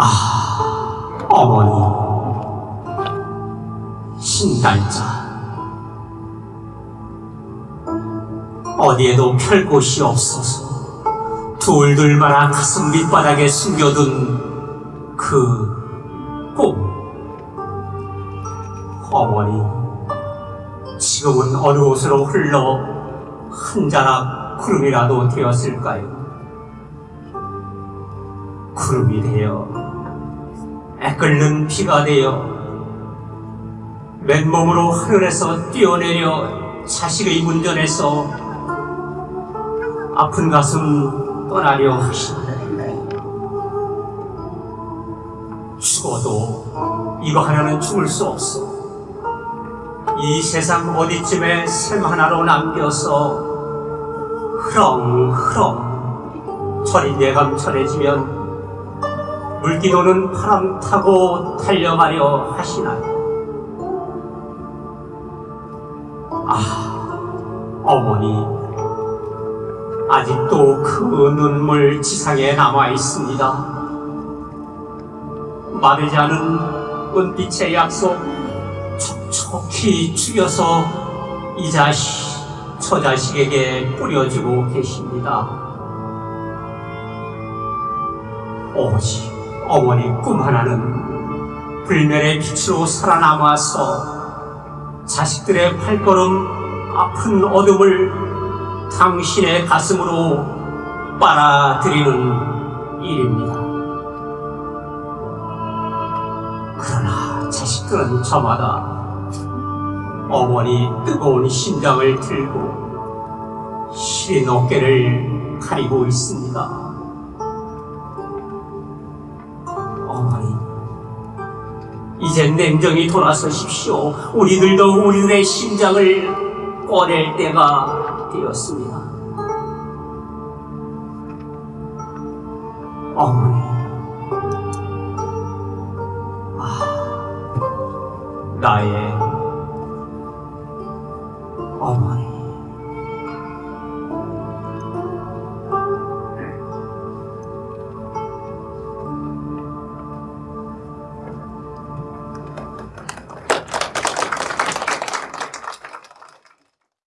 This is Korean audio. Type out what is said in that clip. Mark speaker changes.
Speaker 1: 아, 어머니, 신달자. 어디에도 펼 곳이 없어서 둘둘 말아 가슴 밑바닥에 숨겨둔 그 꿈. 어머니, 지금은 어느 곳으로 흘러 한 자락 구름이라도 되었을까요? 구름이 되어 끓는 비가 되어 맨몸으로 하늘에서 뛰어내려 자식의 문전에서 아픈 가슴 떠나려 하시네. 죽어도 이거 하나는 죽을 수 없어. 이 세상 어디쯤에 샘 하나로 남겨서 흐렁흐렁 철이 예감철해지면 물기도는 바람 타고 달려가려 하시나요? 아, 어머니, 아직도 그 눈물 지상에 남아 있습니다. 마르지 않은 은빛의 약속 촉촉히 죽여서 이 자식, 저 자식에게 뿌려주고 계십니다. 오직 어머니 꿈 하나는 불멸의 빛으로 살아남아서 자식들의 발걸음 아픈 어둠을 당신의 가슴으로 빨아들이는 일입니다. 그러나 자식들은 저마다 어머니 뜨거운 심장을 들고 시린 어깨를 가리고 있습니다. 이제 냉정히 돌아서십시오. 우리들도 우리들의 심장을 꺼낼 때가 되었습니다. 어머니, 아, 나의 어머니.